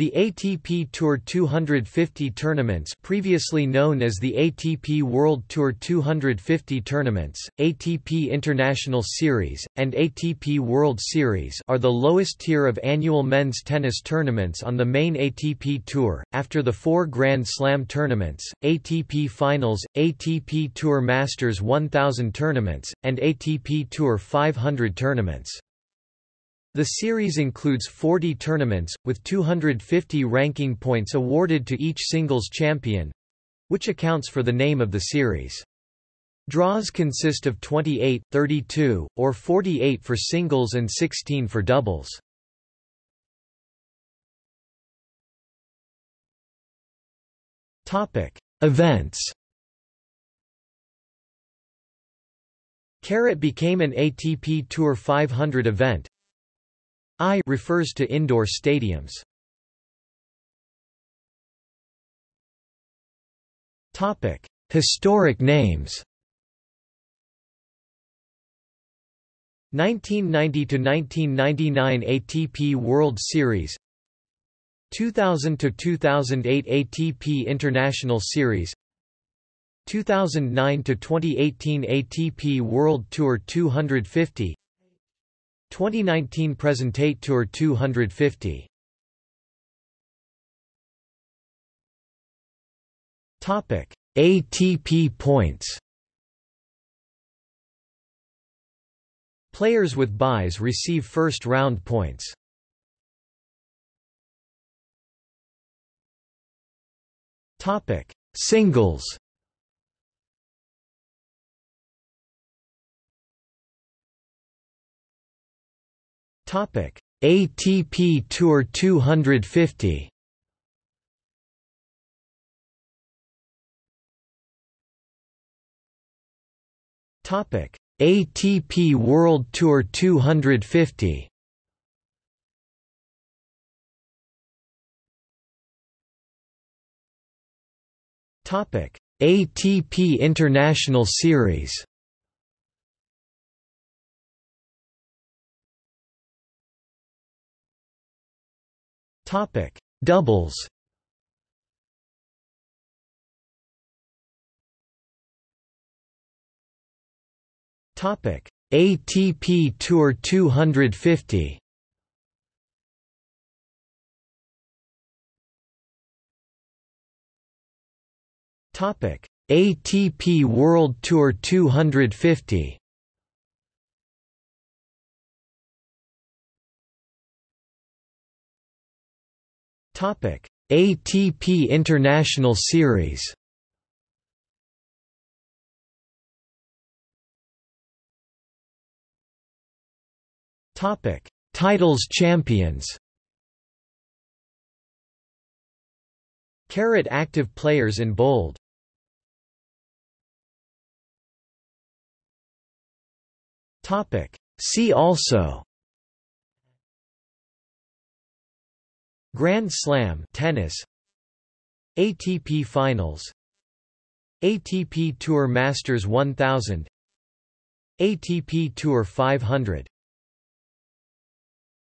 The ATP Tour 250 tournaments previously known as the ATP World Tour 250 tournaments, ATP International Series, and ATP World Series are the lowest tier of annual men's tennis tournaments on the main ATP Tour, after the four Grand Slam tournaments, ATP Finals, ATP Tour Masters 1000 tournaments, and ATP Tour 500 tournaments. The series includes 40 tournaments, with 250 ranking points awarded to each singles champion—which accounts for the name of the series. Draws consist of 28, 32, or 48 for singles and 16 for doubles. Topic: Events Carrot became an ATP Tour 500 event, I refers to indoor stadiums. Topic: Historic names. 1990 to 1999 ATP World Series 2000 to 2008 ATP International Series 2009 to 2018 ATP World Tour 250 2019 present ATP Tour 250 Topic. ATP points. Players with byes receive first round points. Topic. Singles ATP Tour 250. Topic: ATP World Tour 250. Topic: ATP International Series. Topic: Doubles. Topic: ATP Tour 250. Topic: ATP World Tour 250. ATP International Series. Topic: Titles champions. Carrot active players in bold. Topic: See also Grand Slam tennis ATP Finals ATP Tour Masters 1000 ATP Tour 500